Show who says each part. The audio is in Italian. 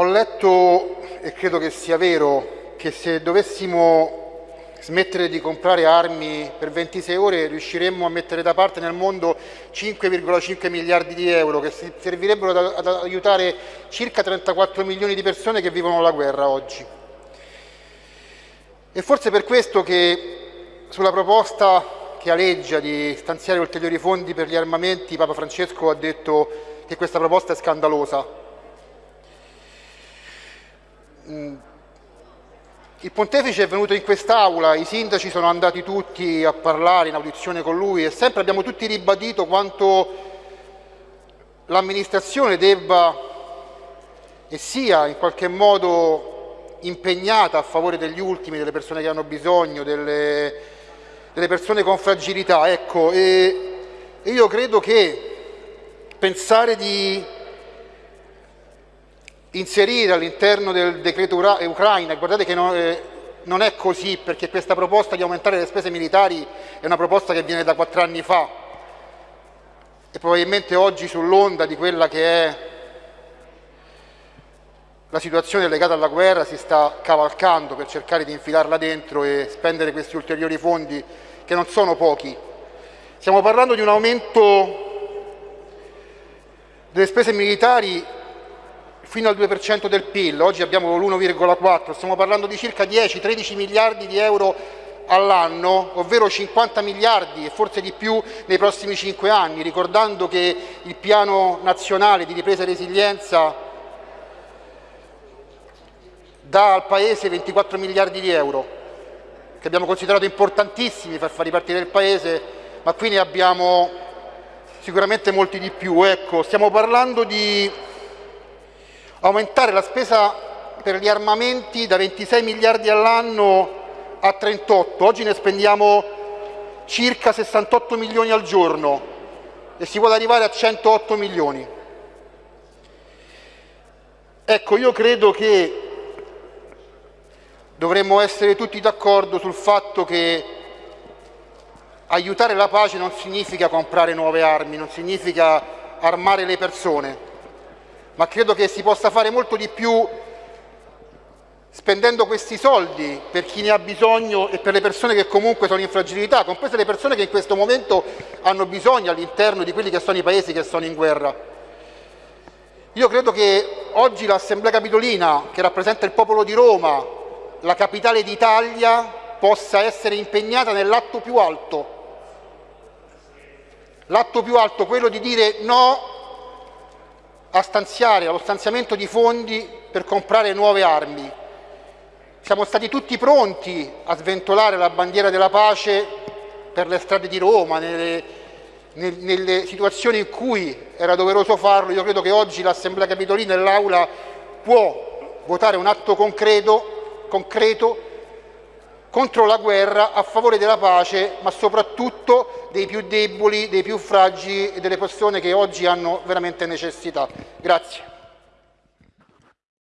Speaker 1: Ho letto, e credo che sia vero, che se dovessimo smettere di comprare armi per 26 ore riusciremmo a mettere da parte nel mondo 5,5 miliardi di euro che servirebbero ad, aiutare circa 34 milioni di persone che vivono la guerra oggi. E forse per questo che sulla proposta che aleggia di stanziare ulteriori fondi per gli armamenti Papa Francesco ha detto che questa proposta è scandalosa. Mm. Il pontefice è venuto in quest'aula, i sindaci sono andati tutti a parlare in audizione con lui e sempre abbiamo tutti ribadito quanto l'amministrazione debba e sia in qualche modo impegnata a favore degli ultimi, delle persone che hanno bisogno, delle, delle persone con fragilità. Ecco, e, e io credo che pensare di inserire all'interno del decreto Ucraina, guardate che non, eh, non è così perché questa proposta di aumentare le spese militari è una proposta che viene da quattro anni fa e probabilmente oggi sull'onda di quella che è la situazione legata alla guerra si sta cavalcando per cercare di infilarla dentro e spendere questi ulteriori fondi che non sono pochi. Stiamo parlando di un aumento delle spese militari fino al 2% del PIL, oggi abbiamo l'1,4, stiamo parlando di circa 10-13 miliardi di euro all'anno, ovvero 50 miliardi e forse di più nei prossimi 5 anni, ricordando che il piano nazionale di ripresa e resilienza dà al Paese 24 miliardi di euro, che abbiamo considerato importantissimi per far ripartire il Paese, ma qui ne abbiamo sicuramente molti di più. Ecco, stiamo parlando di aumentare la spesa per gli armamenti da 26 miliardi all'anno a 38, oggi ne spendiamo circa 68 milioni al giorno e si vuole arrivare a 108 milioni. Ecco, io credo che dovremmo essere tutti d'accordo sul fatto che aiutare la pace non significa comprare nuove armi, non significa armare le persone, ma credo che si possa fare molto di più spendendo questi soldi per chi ne ha bisogno e per le persone che comunque sono in fragilità, comprese le persone che in questo momento hanno bisogno all'interno di quelli che sono i paesi che sono in guerra. Io credo che oggi l'Assemblea Capitolina, che rappresenta il popolo di Roma, la capitale d'Italia, possa essere impegnata nell'atto più alto. L'atto più alto, quello di dire no a stanziare allo stanziamento di fondi per comprare nuove armi. Siamo stati tutti pronti a sventolare la bandiera della pace per le strade di Roma, nelle, nelle situazioni in cui era doveroso farlo. Io credo che oggi l'Assemblea Capitolina e l'Aula può votare un atto concreto, concreto contro la guerra, a favore della pace, ma soprattutto dei più deboli, dei più fragili e delle persone che oggi hanno veramente necessità. Grazie.